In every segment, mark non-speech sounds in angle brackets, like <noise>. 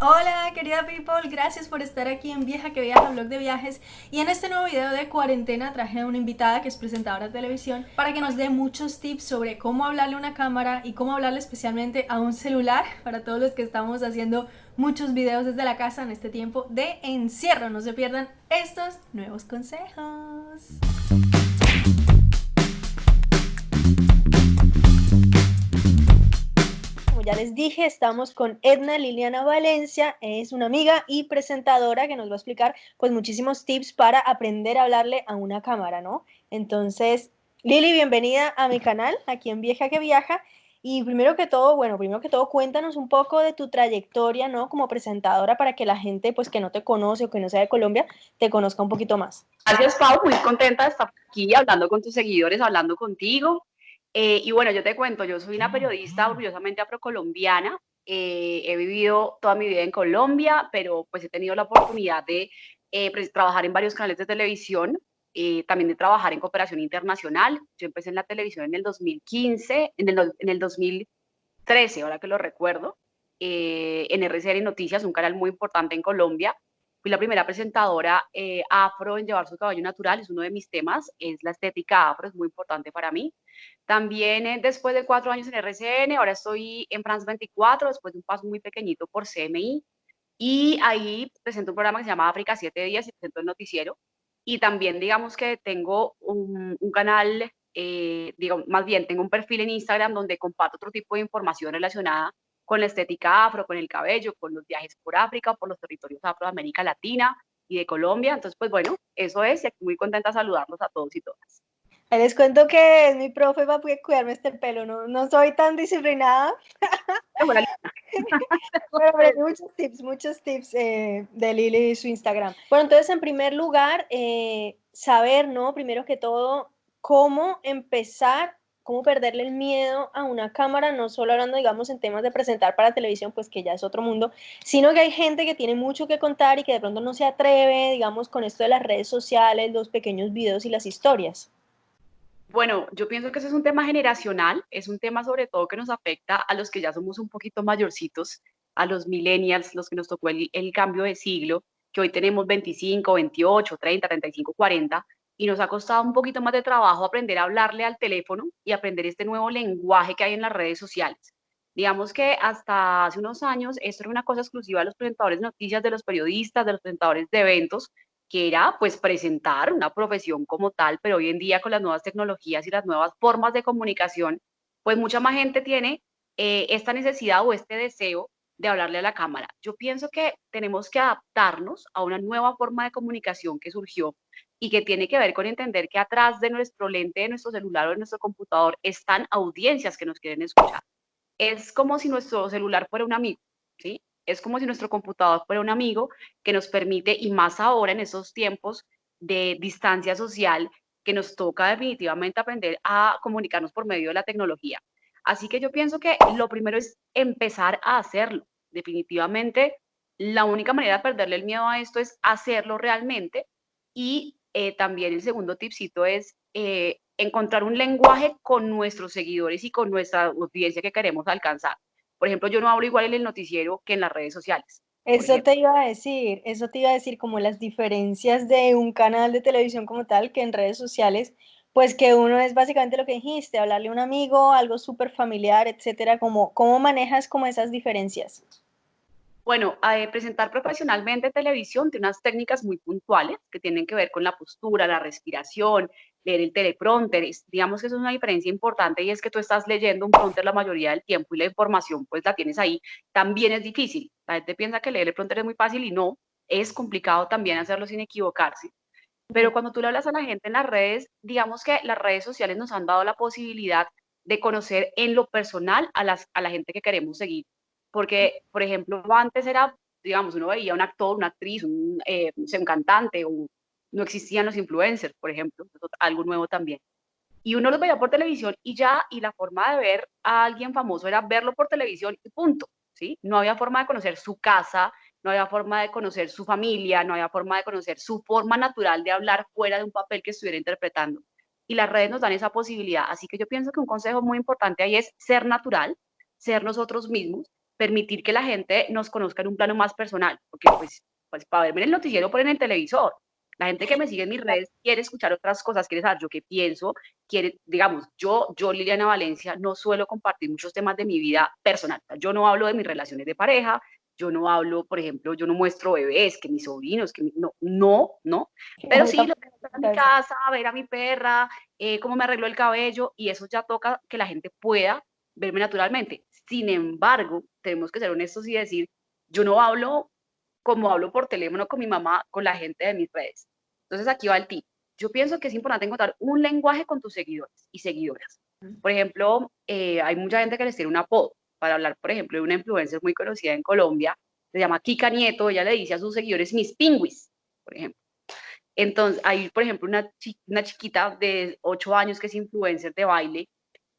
Hola querida people, gracias por estar aquí en Vieja que Viaja, blog de viajes y en este nuevo video de cuarentena traje a una invitada que es presentadora de televisión para que nos dé muchos tips sobre cómo hablarle a una cámara y cómo hablarle especialmente a un celular para todos los que estamos haciendo muchos videos desde la casa en este tiempo de encierro. No se pierdan estos nuevos consejos. Ya les dije, estamos con Edna Liliana Valencia, es una amiga y presentadora que nos va a explicar pues muchísimos tips para aprender a hablarle a una cámara, ¿no? Entonces, Lili, bienvenida a mi canal, aquí en Vieja que Viaja. Y primero que todo, bueno, primero que todo, cuéntanos un poco de tu trayectoria, ¿no? Como presentadora para que la gente, pues, que no te conoce o que no sea de Colombia, te conozca un poquito más. Gracias, Pau. Muy contenta de estar aquí hablando con tus seguidores, hablando contigo. Eh, y bueno, yo te cuento, yo soy una periodista orgullosamente afrocolombiana. Eh, he vivido toda mi vida en Colombia, pero pues he tenido la oportunidad de eh, pues, trabajar en varios canales de televisión, también de trabajar en cooperación internacional. Yo empecé en la televisión en el 2015, en el, en el 2013, ahora que lo recuerdo, en RCN Noticias, un canal muy importante en Colombia. Fui la primera presentadora afro en llevar su cabello natural, es uno de mis temas, es la estética afro, es muy importante para mí. También eh, después de cuatro años en RCN, ahora estoy en France 24, después de un paso muy pequeñito por CMI. Y ahí presento un programa que se llama África 7 días y presento el noticiero. Y también digamos que tengo un, canal, eh, digo, más bien tengo un perfil en Instagram donde comparto otro tipo de información relacionada con la estética afro, con el cabello, con los viajes por África, por los territorios afro de América Latina y de Colombia. Entonces, pues bueno, eso es y muy contenta saludarlos a todos y todas. Les cuento que es mi profe para cuidarme este pelo, no, no soy tan disciplinada. Pero <laughs> muchos tips, muchos tips eh, de Lili y su Instagram. Bueno, entonces en primer lugar, eh, saber, ¿no? Primero que todo, cómo empezar, cómo perderle el miedo a una cámara, no solo hablando, digamos, en temas de presentar para televisión, pues que ya es otro mundo, sino que hay gente que tiene mucho que contar y que de pronto no se atreve, digamos, con esto de las redes sociales, los pequeños videos y las historias. Bueno, yo pienso que ese es un tema generacional, es un tema sobre todo que nos afecta a los que ya somos un poquito mayorcitos, a los millennials, los que nos tocó el, cambio de siglo, que hoy tenemos 25, 28, 30, 35, 40, y nos ha costado un poquito más de trabajo aprender a hablarle al teléfono y aprender este nuevo lenguaje que hay en las redes sociales. Digamos que hasta hace unos años esto era una cosa exclusiva de los presentadores de noticias, de los periodistas, de los presentadores de eventos, que era pues presentar una profesión como tal, pero hoy en día con las nuevas tecnologías y las nuevas formas de comunicación, pues mucha más gente tiene eh, esta necesidad o este deseo de hablarle a la cámara. Yo pienso que tenemos que adaptarnos a una nueva forma de comunicación que surgió y que tiene que ver con entender que atrás de nuestro lente, de nuestro celular o de nuestro computador están audiencias que nos quieren escuchar. Es como si nuestro celular fuera un amigo, ¿sí? Es como si nuestro computador fuera un amigo que nos permite, y más ahora en esos tiempos de distancia social, que nos toca definitivamente aprender a comunicarnos por medio de la tecnología. Así que yo pienso que lo primero es empezar a hacerlo. Definitivamente, la única manera de perderle el miedo a esto es hacerlo realmente. Y eh, también el segundo tipcito es eh, encontrar un lenguaje con nuestros seguidores y con nuestra audiencia que queremos alcanzar. Por ejemplo, yo no hablo igual en el noticiero que en las redes sociales. Eso te iba a decir, eso te iba a decir como las diferencias de un canal de televisión como tal que en redes sociales, pues que uno es básicamente lo que dijiste, hablarle a un amigo, algo súper familiar, etcétera, como, ¿cómo manejas como esas diferencias? Bueno, eh, presentar profesionalmente televisión tiene unas técnicas muy puntuales que tienen que ver con la postura, la respiración, leer el teleprompter. digamos que eso es una diferencia importante y es que tú estás leyendo un prompter la mayoría del tiempo y la información pues la tienes ahí. También es difícil. La gente piensa que leer el prompter es muy fácil y no, es complicado también hacerlo sin equivocarse. Pero cuando tú le hablas a la gente en las redes, digamos que las redes sociales nos han dado la posibilidad de conocer en lo personal a, las, a la gente que queremos seguir porque, por ejemplo, antes era, digamos, uno veía un actor, una actriz, un, eh, un cantante, o no existían los influencers, por ejemplo, algo nuevo también. Y uno los veía por televisión y ya, y la forma de ver a alguien famoso era verlo por televisión y punto, ¿sí? No había forma de conocer su casa, no había forma de conocer su familia, no había forma de conocer su forma natural de hablar fuera de un papel que estuviera interpretando. Y las redes nos dan esa posibilidad. Así que yo pienso que un consejo muy importante ahí es ser natural, ser nosotros mismos permitir que la gente nos conozca en un plano más personal, porque pues, pues para verme en el noticiero ponen el televisor, la gente que me sigue en mis redes quiere escuchar otras cosas, quiere saber yo qué pienso, quiere, digamos, yo, yo Liliana Valencia, no suelo compartir muchos temas de mi vida personal. Yo no hablo de mis relaciones de pareja, yo no hablo, por ejemplo, yo no muestro bebés, que mis sobrinos, que no, no, no, pero sí lo que en mi casa, ver a mi perra, eh, cómo me arreglo el cabello, y eso ya toca que la gente pueda verme naturalmente. Sin embargo, tenemos que ser honestos y decir, yo no hablo como hablo por teléfono con mi mamá, con la gente de mis redes. Entonces aquí va el tip. Yo pienso que es importante encontrar un lenguaje con tus seguidores y seguidoras. Por ejemplo, eh, hay mucha gente que les tiene un apodo. Para hablar, por ejemplo, de una influencer muy conocida en Colombia, se llama Kika Nieto, ella le dice a sus seguidores mis pingüis, por ejemplo. Entonces, hay, por ejemplo, una, una chiquita de 8 años que es influencer de baile,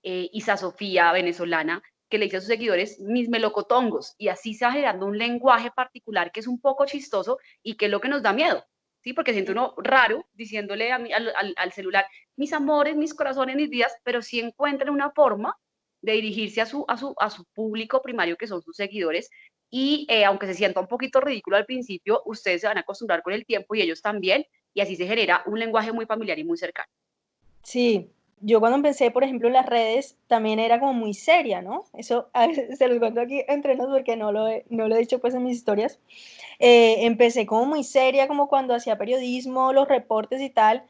eh, Isa Sofía, venezolana, que le dice a sus seguidores mis melocotongos y así se va generando un lenguaje particular que es un poco chistoso y que es lo que nos da miedo, ¿sí? Porque siento uno raro diciéndole a al, celular mis amores, mis corazones, mis vidas, pero sí encuentran una forma de dirigirse a su, a su, a su público primario que son sus seguidores y eh, aunque se sienta un poquito ridículo al principio, ustedes se van a acostumbrar con el tiempo y ellos también y así se genera un lenguaje muy familiar y muy cercano. Sí, yo cuando empecé, por ejemplo, en las redes, también era como muy seria, ¿no? Eso <laughs> se los cuento aquí entre nosotros porque no lo he, no lo he dicho pues en mis historias. Eh, empecé como muy seria, como cuando hacía periodismo, los reportes y tal,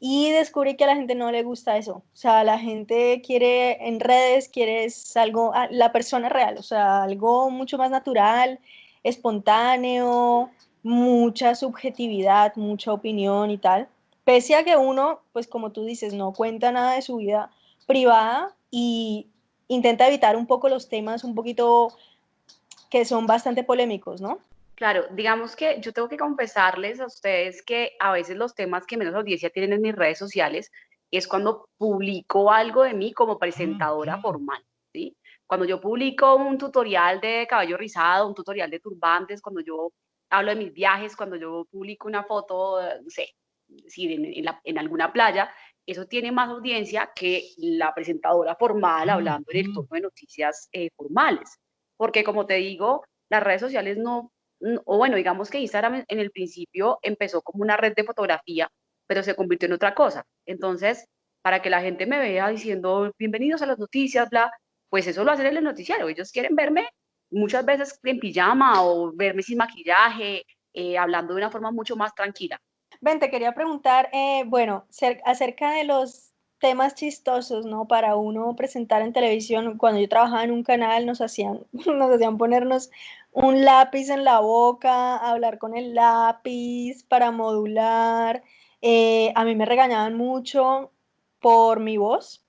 y descubrí que a la gente no le gusta eso. O sea, la gente quiere en redes, quiere algo, la persona real, o sea, algo mucho más natural, espontáneo, mucha subjetividad, mucha opinión y tal. Pese a que uno, pues como tú dices, no cuenta nada de su vida privada y intenta evitar un poco los temas un poquito que son bastante polémicos, ¿no? Claro, digamos que yo tengo que confesarles a ustedes que a veces los temas que menos audiencia tienen en mis redes sociales es cuando publico algo de mí como presentadora formal, ¿sí? Cuando yo publico un tutorial de cabello rizado, un tutorial de turbantes, cuando yo hablo de mis viajes, cuando yo publico una foto, no sé, en, alguna playa, eso tiene más audiencia que la presentadora formal hablando en el tono de noticias eh, formales. Porque como te digo, las redes sociales no, o bueno, digamos que Instagram en el principio empezó como una red de fotografía, pero se convirtió en otra cosa. Entonces, para que la gente me vea diciendo bienvenidos a las noticias, bla, pues eso lo hacen en el noticiario. Ellos quieren verme muchas veces en pijama o verme sin maquillaje, eh, hablando de una forma mucho más tranquila. Ven, te quería preguntar, eh, bueno, acerca de los temas chistosos, ¿no? Para uno presentar en televisión, cuando yo trabajaba en un canal, nos hacían, <laughs> nos hacían ponernos un lápiz en la boca, hablar con el lápiz para modular. Eh, a mí me regañaban mucho por mi voz,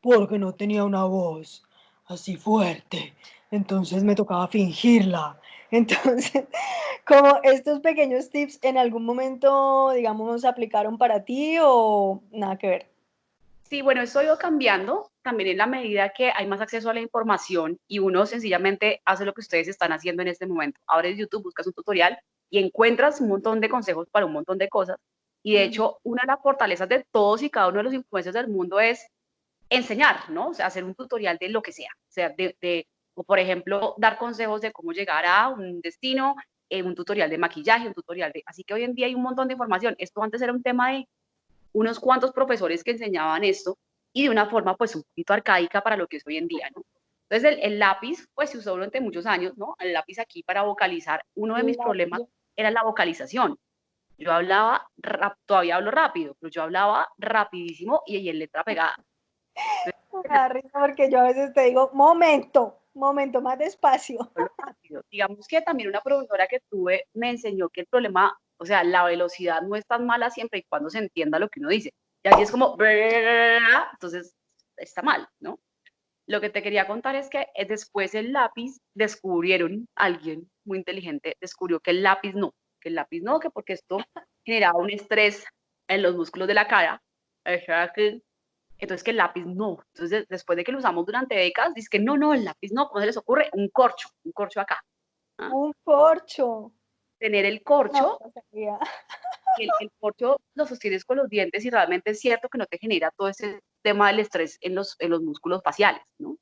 porque no tenía una voz así fuerte, entonces me tocaba fingirla. <laughs> Entonces, como estos pequeños tips en algún momento, digamos, aplicaron para ti o nada que ver. Sí, bueno, eso ha ido cambiando también en la medida que hay más acceso a la información y uno sencillamente hace lo que ustedes están haciendo en este momento. Abres YouTube, buscas un tutorial y encuentras un montón de consejos para un montón de cosas. Y de hecho, una de las fortalezas de todos y cada uno de los influencers del mundo es enseñar, ¿no? O sea, hacer un tutorial de lo que sea. O sea, de, de o por ejemplo, dar consejos de cómo llegar a un destino, eh, un tutorial de maquillaje, un tutorial de... Así que hoy en día hay un montón de información. Esto antes era un tema de unos cuantos profesores que enseñaban esto y de una forma pues un poquito arcaica para lo que es hoy en día, ¿no? Entonces el, lápiz pues se usó durante muchos años, ¿no? El lápiz aquí para vocalizar. Uno de mis problemas era la vocalización. Yo hablaba, todavía hablo rápido, pero yo hablaba rapidísimo y en letra pegada. <laughs> porque yo a veces te digo, momento, momento, más despacio. Digamos que también una productora que tuve me enseñó que el problema, o sea, la velocidad no es tan mala siempre y cuando se entienda lo que uno dice. Y así es como, entonces está mal, ¿no? Lo que te quería contar es que eh, después el lápiz descubrieron, alguien muy inteligente descubrió que el lápiz no, que el lápiz no, que porque esto generaba un estrés en los músculos de la cara, entonces que el lápiz no. Entonces después de que lo usamos durante décadas, dice que no, no, el lápiz no, ¿cómo se les ocurre? Un corcho, un corcho acá. ¿ah? Un corcho. Tener el corcho, el, el, corcho lo sostienes con los dientes y realmente es cierto que no te genera todo ese tema del estrés en los, en los músculos faciales, ¿no?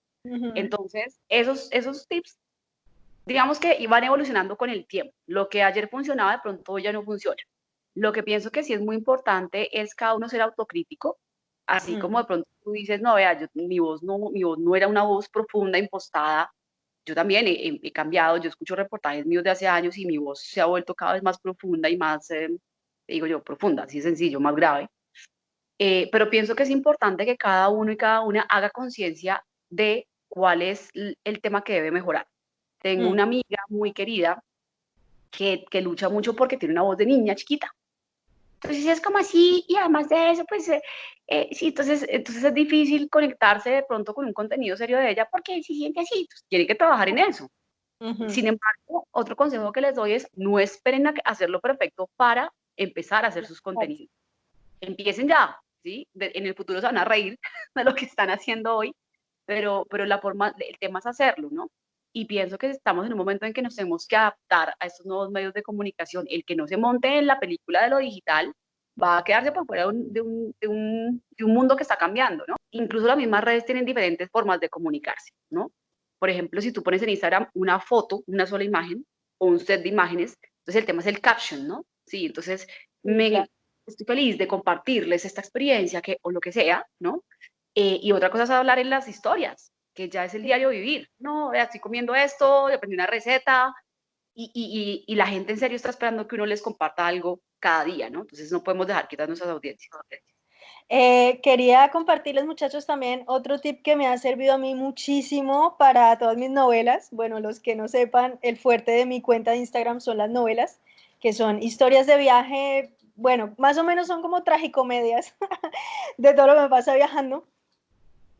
Entonces, esos, esos tips digamos que van evolucionando con el tiempo. Lo que ayer funcionaba de pronto ya no funciona. Lo que pienso que sí es muy importante es cada uno ser autocrítico, así como de pronto tú dices, no, vea, yo, mi, voz no, mi voz no era una voz profunda, impostada. Yo también he, cambiado, yo escucho reportajes míos de hace años y mi voz se ha vuelto cada vez más profunda y más, eh, digo yo, profunda, así sencillo, más grave. Eh, pero pienso que es importante que cada uno y cada una haga conciencia de cuál es el tema que debe mejorar. Tengo mm. una amiga muy querida que, que, lucha mucho porque tiene una voz de niña chiquita. Entonces es como así, y además de eso, pues eh, eh, sí, entonces, entonces es difícil conectarse de pronto con un contenido serio de ella porque se siente así, entonces tiene que trabajar en eso. Sin embargo, otro consejo que les doy es no esperen a hacerlo perfecto para empezar a hacer sus contenidos. Empiecen ya, ¿sí? en el futuro se van a reír <laughs> de lo que están haciendo hoy, pero, pero la forma, el tema es hacerlo, ¿no? Y pienso que estamos en un momento en que nos tenemos que adaptar a estos nuevos medios de comunicación. El que no se monte en la película de lo digital va a quedarse por fuera de un, de un, de un, mundo que está cambiando, ¿no? Incluso las mismas redes tienen diferentes formas de comunicarse, ¿no? Por ejemplo, si tú pones en Instagram una foto, una sola imagen, o un set de imágenes, entonces el tema es el caption, ¿no? Sí, entonces me, estoy feliz de compartirles esta experiencia que, o lo que sea, ¿no? Eh, y otra cosa es hablar en las historias, que ya es el diario vivir. No, estoy comiendo esto, aprendí una receta y, y, y, la gente en serio está esperando que uno les comparta algo cada día, ¿no? Entonces no podemos dejar quitar nuestras audiencias. Eh, quería compartirles, muchachos, también otro tip que me ha servido a mí muchísimo para todas mis novelas. Bueno, los que no sepan, el fuerte de mi cuenta de Instagram son las novelas, que son historias de viaje, bueno, más o menos son como tragicomedias <laughs> de todo lo que me pasa viajando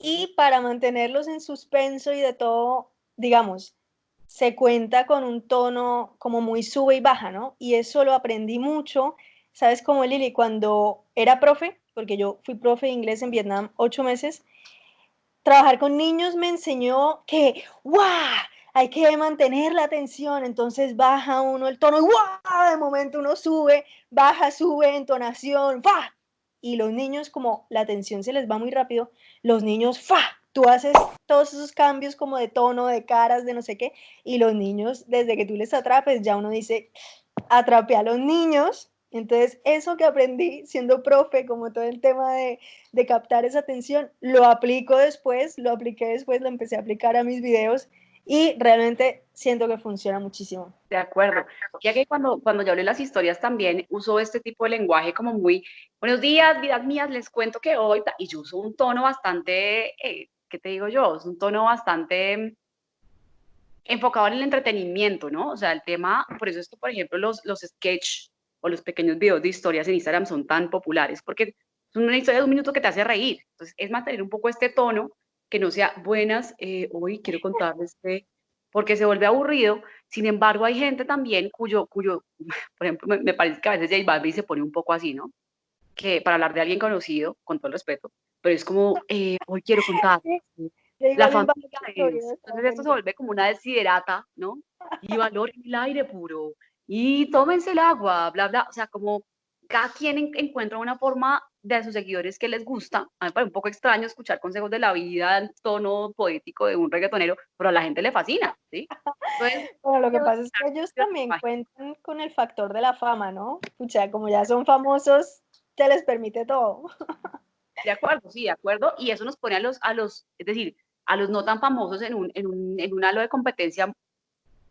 y para mantenerlos en suspenso y de todo, digamos, se cuenta con un tono como muy sube y baja, ¿no? Y eso lo aprendí mucho, ¿sabes cómo, Lili? Cuando era profe, porque yo fui profe de inglés en Vietnam ocho meses, trabajar con niños me enseñó que, ¡guau! Hay que mantener la atención, entonces baja uno el tono, ¡guau! De momento uno sube, baja, sube, entonación, ¡fa! Y los niños, como la atención se les va muy rápido, los niños, ¡fa! Tú haces todos esos cambios como de tono, de caras, de no sé qué, y los niños, desde que tú les atrapes, ya uno dice, atrape a los niños. Entonces, eso que aprendí siendo profe, como todo el tema de, de captar esa atención, lo aplico después, lo apliqué después, lo empecé a aplicar a mis videos y realmente siento que funciona muchísimo. De acuerdo. Ya que cuando, cuando yo hablé las historias también uso este tipo de lenguaje como muy, buenos días, vidas mías, les cuento que hoy, y yo uso un tono bastante, eh, ¿qué te digo yo? Es un tono bastante enfocado en el entretenimiento, ¿no? O sea, el tema, por eso es que, por ejemplo, los, los sketch o los pequeños videos de historias en Instagram son tan populares, porque es una historia de un minuto que te hace reír. Entonces, es mantener un poco este tono que no sea buenas, eh, hoy quiero contarles que, porque se vuelve aburrido, sin embargo hay gente también cuyo, cuyo <laughs> por ejemplo, me, parece que a veces J Balvin se pone un poco así, ¿no? Que para hablar de alguien conocido, con todo el respeto, pero es como, eh, hoy quiero contar <laughs> la familia Entonces esto se vuelve como una desiderata, ¿no? Y valoren el aire puro, y tómense el agua, bla, bla, o sea, como cada quien encuentra una forma de sus seguidores que les gusta. A mí me parece un poco extraño escuchar consejos de la vida en tono poético de un reggaetonero, pero a la gente le fascina, ¿sí? bueno, lo que pasa es que ellos también cuentan con el factor de la fama, ¿no? O sea, como ya son famosos, se les permite todo. De acuerdo, sí, de acuerdo. Y eso nos pone a los, a los es decir, a los no tan famosos en un, en un, en un halo de competencia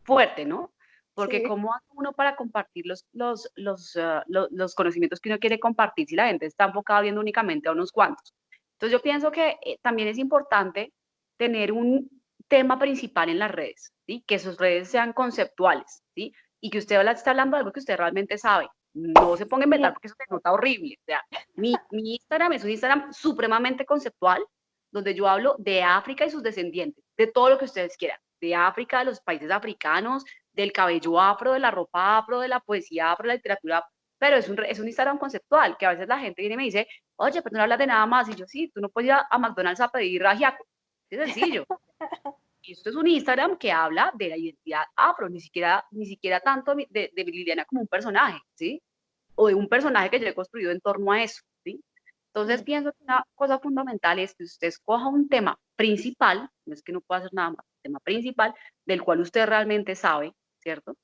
fuerte, ¿no? Porque ¿cómo hace uno para compartir los, los, los, ah, los, conocimientos que uno quiere compartir si la gente está enfocada viendo únicamente a unos cuantos? Entonces yo pienso que eh, también es importante tener un tema principal en las redes, ¿sí? que sus redes sean conceptuales, ¿sí? y que usted está hablando de algo que usted realmente sabe. No se ponga a inventar porque eso se nota horrible. O sea, mi, mi Instagram es un Instagram supremamente conceptual, donde yo hablo de África y sus descendientes, de todo lo que ustedes quieran, de África, de los países africanos, del cabello afro, de la ropa afro, de la poesía afro, de la literatura pero es un, es un Instagram conceptual, que a veces la gente viene y me dice, oye, pero no hablas de nada más, y yo, sí, tú no puedes ir a, McDonald's a pedir rajiaco, es sencillo. <laughs> y esto es un Instagram que habla de la identidad afro, ni siquiera, ni siquiera tanto de, de Liliana como un personaje, ¿sí? O de un personaje que yo he construido en torno a eso, ¿sí? Entonces pienso que una cosa fundamental es que usted escoja un tema principal, no es que no pueda hacer nada más, tema principal del cual usted realmente sabe, ¿cierto?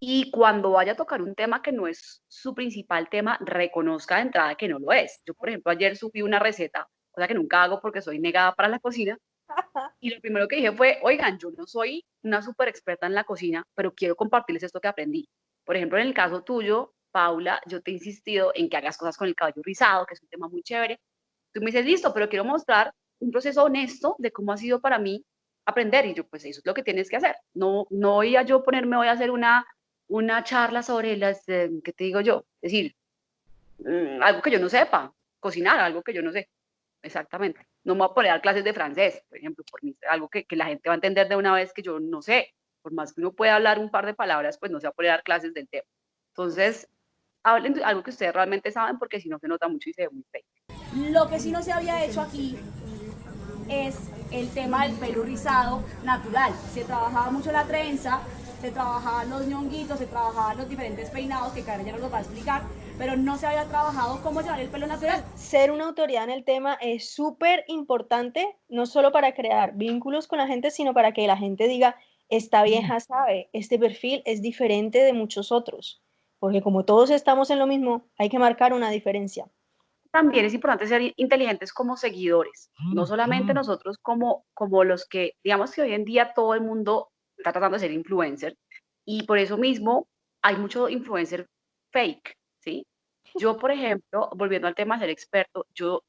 Y cuando vaya a tocar un tema que no es su principal tema, reconozca de entrada que no lo es. Yo, por ejemplo, ayer subí una receta, cosa que nunca hago porque soy negada para la cocina, <laughs> y lo primero que dije fue, oigan, yo no soy una súper experta en la cocina, pero quiero compartirles esto que aprendí. Por ejemplo, en el caso tuyo, Paula, yo te he insistido en que hagas cosas con el cabello rizado, que es un tema muy chévere. Tú me dices, listo, pero quiero mostrar un proceso honesto de cómo ha sido para mí aprender. Y yo, pues eso es lo que tienes que hacer. No, no voy a yo ponerme, voy a hacer una, una charla sobre las, eh, ¿qué te digo yo? Es decir, mm, algo que yo no sepa, cocinar, algo que yo no sé. Exactamente. No me voy a poner a dar clases de francés, por ejemplo, por mí, algo que, que, la gente va a entender de una vez que yo no sé. Por más que uno pueda hablar un par de palabras, pues no se va a poner a dar clases del tema. Entonces, hablen algo que ustedes realmente saben, porque si no se nota mucho y se ve muy fake. Lo que sí no se había hecho aquí es el tema del pelo rizado natural. Se trabajaba mucho la trenza, se trabajaban los ñonguitos, se trabajaban los diferentes peinados, que Karen ya nos lo va a explicar, pero no se había trabajado cómo llevar el pelo natural. Ser una autoridad en el tema es súper importante, no solo para crear vínculos con la gente, sino para que la gente diga, esta vieja sabe, este perfil es diferente de muchos otros, porque como todos estamos en lo mismo, hay que marcar una diferencia. También es importante ser inteligentes como seguidores, no solamente nosotros como, como los que, digamos que hoy en día todo el mundo está tratando de ser influencer y por eso mismo hay mucho influencer fake, ¿sí? Yo, por ejemplo, volviendo al tema de ser experto, yo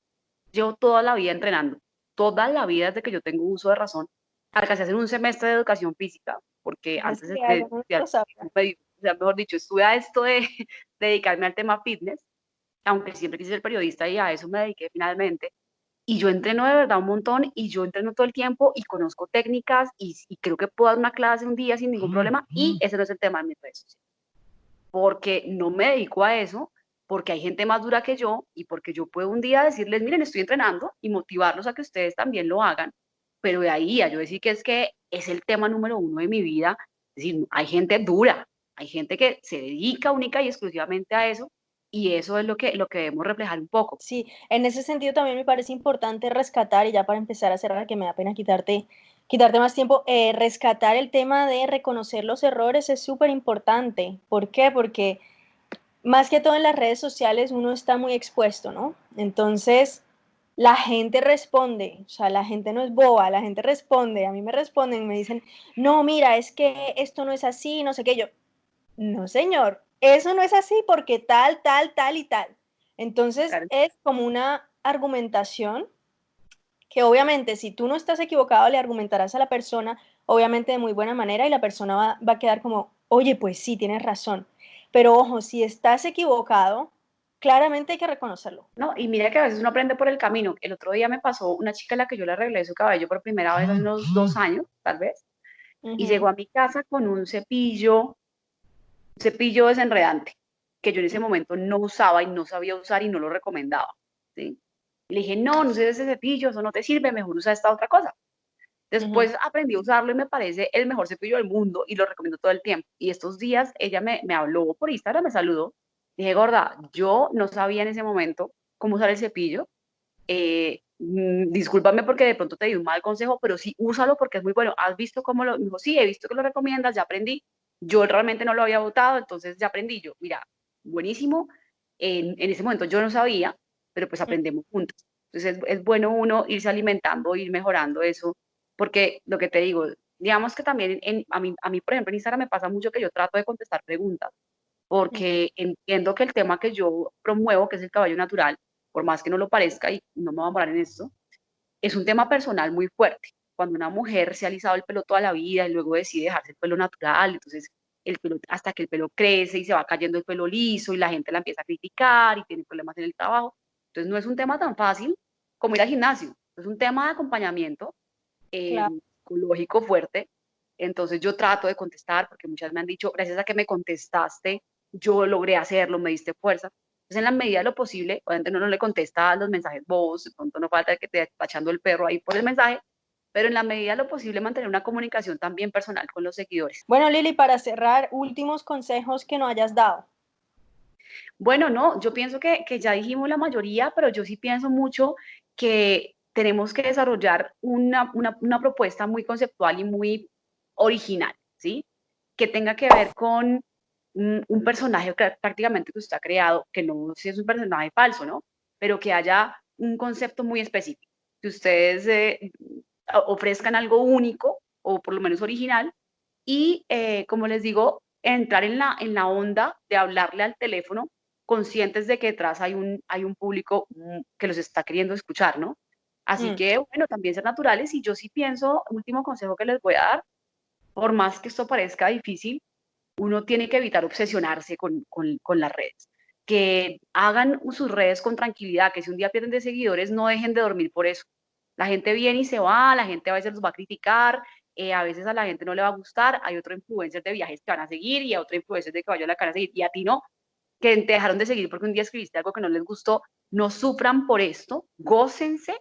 llevo toda la vida entrenando, toda la vida desde que yo tengo uso de razón, alcancé a hacer un semestre de educación física, porque antes de, de, o sea, mejor dicho, estuve a esto de <laughs> dedicarme al tema fitness, aunque siempre quise ser periodista y a eso me dediqué finalmente, y yo entreno de verdad un montón y yo entreno todo el tiempo y conozco técnicas y, creo que puedo dar una clase un día sin ningún problema y ese no es el tema de mis redes sociales. Porque no me dedico a eso, porque hay gente más dura que yo y porque yo puedo un día decirles, miren, estoy entrenando y motivarlos a que ustedes también lo hagan, pero de ahí a yo decir que es que es el tema número uno de mi vida, es decir, hay gente dura, hay gente que se dedica única y exclusivamente a eso y eso es lo que, lo que debemos reflejar un poco. Sí, en ese sentido también me parece importante rescatar, y ya para empezar a cerrar, que me da pena quitarte, quitarte más tiempo, eh, rescatar el tema de reconocer los errores es súper importante. ¿Por qué? Porque más que todo en las redes sociales uno está muy expuesto, ¿no? Entonces, la gente responde, o sea, la gente no es boba, la gente responde, a mí me responden, me dicen, no, mira, es que esto no es así, no sé qué, yo, no, señor, eso no es así porque tal, tal, tal y tal. Entonces es como una argumentación que obviamente si tú no estás equivocado le argumentarás a la persona, obviamente de muy buena manera y la persona va, va a quedar como, oye, pues sí, tienes razón. Pero ojo, si estás equivocado, claramente hay que reconocerlo. No, y mira que a veces uno aprende por el camino. El otro día me pasó una chica a la que yo le arreglé su cabello por primera vez hace unos dos años, tal vez, y llegó a mi casa con un cepillo cepillo desenredante que yo en ese momento no usaba y no sabía usar y no lo recomendaba. ¿sí? Le dije, no, no sé ese cepillo, eso no te sirve, mejor usa esta otra cosa. Después aprendí a usarlo y me parece el mejor cepillo del mundo y lo recomiendo todo el tiempo. Y estos días ella me, me habló por Instagram, me saludó. Dije, gorda, yo no sabía en ese momento cómo usar el cepillo. Eh, mm, discúlpame porque de pronto te di un mal consejo, pero sí úsalo porque es muy bueno. ¿Has visto cómo lo? Me dijo, sí, he visto que lo recomiendas, ya aprendí yo realmente no lo había votado, entonces ya aprendí yo, mira, buenísimo, en, en ese momento yo no sabía, pero pues aprendemos juntos. Entonces es, es, bueno uno irse alimentando, ir mejorando eso, porque lo que te digo, digamos que también en, a, mí, a mí, por ejemplo, en Instagram me pasa mucho que yo trato de contestar preguntas, porque entiendo que el tema que yo promuevo, que es el caballo natural, por más que no lo parezca, y no me voy a morar en esto, es un tema personal muy fuerte cuando una mujer se ha alisado el pelo toda la vida y luego decide dejarse el pelo natural, entonces el pelo, hasta que el pelo crece y se va cayendo el pelo liso y la gente la empieza a criticar y tiene problemas en el trabajo. Entonces no es un tema tan fácil como ir al gimnasio, es un tema de acompañamiento eh, psicológico fuerte. Entonces yo trato de contestar porque muchas me han dicho, gracias a que me contestaste, yo logré hacerlo, me diste fuerza. Entonces en la medida de lo posible, obviamente uno no le contesta los mensajes vos, de pronto no falta que te esté echando el perro ahí por el mensaje, pero en la medida de lo posible mantener una comunicación también personal con los seguidores. Bueno, Lili, para cerrar, últimos consejos que no hayas dado. Bueno, no, yo pienso que, que ya dijimos la mayoría, pero yo sí pienso mucho que tenemos que desarrollar una, una, propuesta muy conceptual y muy original, ¿sí? Que tenga que ver con un, personaje prácticamente que usted ha creado, que no si es un personaje falso, ¿no? Pero que haya un concepto muy específico, que ustedes eh, ofrezcan algo único o por lo menos original y, eh, como les digo, entrar en la, en la onda de hablarle al teléfono conscientes de que detrás hay un, hay un público mm, que los está queriendo escuchar, ¿no? Así mm. que, bueno, también ser naturales y yo sí pienso, último consejo que les voy a dar, por más que esto parezca difícil, uno tiene que evitar obsesionarse con, con, con las redes. Que hagan sus redes con tranquilidad, que si un día pierden de seguidores, no dejen de dormir por eso. La gente viene y se va, la gente a veces los va a criticar, eh, a veces a la gente no le va a gustar, hay otro influencer de viajes que van a seguir y a otro influencer de caballo la que van a seguir y a ti no, que te dejaron de seguir porque un día escribiste algo que no les gustó, no sufran por esto, gócense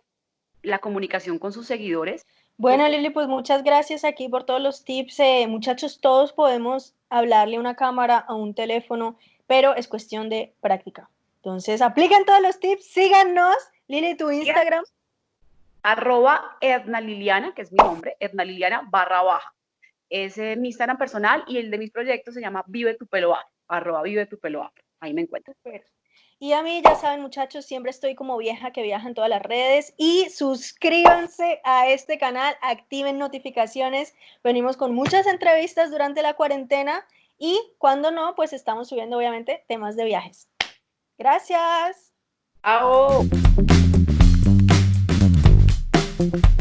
la comunicación con sus seguidores. Bueno, Lili, pues muchas gracias aquí por todos los tips. Eh, muchachos, todos podemos hablarle a una cámara, a un teléfono, pero es cuestión de práctica. Entonces, apliquen todos los tips, síganos. Lili, tu Instagram. Arroba Edna Liliana, que es mi nombre, Edna Liliana barra baja. Ese es mi Instagram personal y el de mis proyectos se llama Vive tu pelo afro, arroba Vive tu pelo afro. Ahí me encuentro. Y a mí, ya saben, muchachos, siempre estoy como vieja que viaja en todas las redes. Y suscríbanse a este canal, activen notificaciones. Venimos con muchas entrevistas durante la cuarentena. Y cuando no, pues estamos subiendo, obviamente, temas de viajes. Gracias. thank you